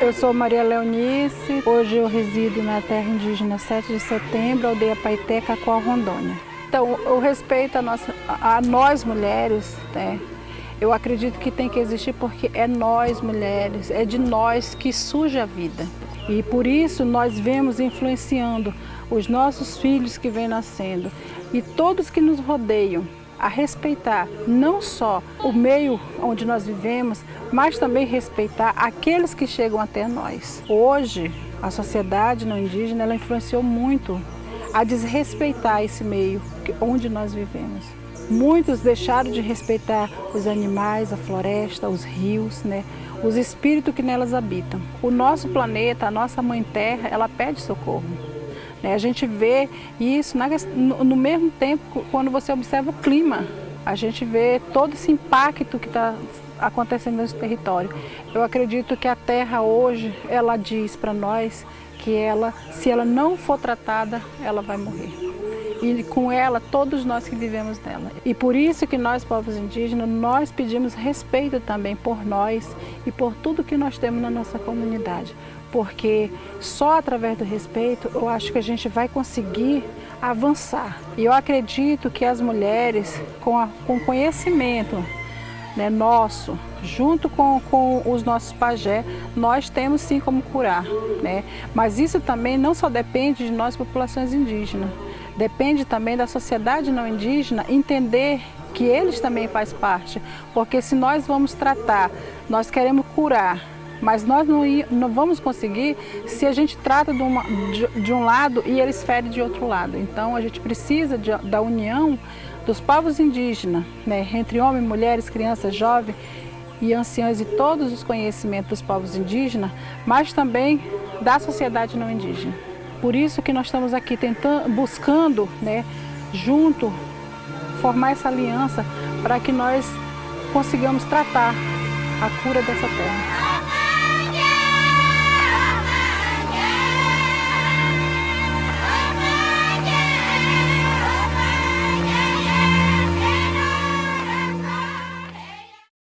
Eu sou Maria Leonice, hoje eu resido na terra indígena 7 de setembro, aldeia Paité, Cacoal, Rondônia. Então, o respeito a, a nós mulheres, né, eu acredito que tem que existir porque é nós mulheres, é de nós que surge a vida. E por isso nós vemos influenciando os nossos filhos que vêm nascendo e todos que nos rodeiam a respeitar não só o meio onde nós vivemos, mas também respeitar aqueles que chegam até nós. Hoje, a sociedade não indígena ela influenciou muito a desrespeitar esse meio onde nós vivemos. Muitos deixaram de respeitar os animais, a floresta, os rios, né? os espíritos que nelas habitam. O nosso planeta, a nossa mãe terra, ela pede socorro. Né? A gente vê isso no mesmo tempo quando você observa o clima. A gente vê todo esse impacto que está acontecendo nesse território. Eu acredito que a terra hoje, ela diz para nós que ela, se ela não for tratada, ela vai morrer. E com ela, todos nós que vivemos nela. E por isso que nós, povos indígenas, nós pedimos respeito também por nós e por tudo que nós temos na nossa comunidade porque só através do respeito eu acho que a gente vai conseguir avançar. E eu acredito que as mulheres, com, a, com conhecimento né, nosso, junto com, com os nossos pajé, nós temos sim como curar. Né? Mas isso também não só depende de nós, populações indígenas, depende também da sociedade não indígena entender que eles também fazem parte, porque se nós vamos tratar, nós queremos curar, mas nós não, não vamos conseguir se a gente trata de, uma, de, de, um lado e eles ferem de outro lado. Então a gente precisa de, da união dos povos indígenas, né, entre homens, mulheres, crianças, jovens e anciãos e todos os conhecimentos dos povos indígenas, mas também da sociedade não indígena. Por isso que nós estamos aqui tentando, buscando, né, junto, formar essa aliança para que nós consigamos tratar a cura dessa terra.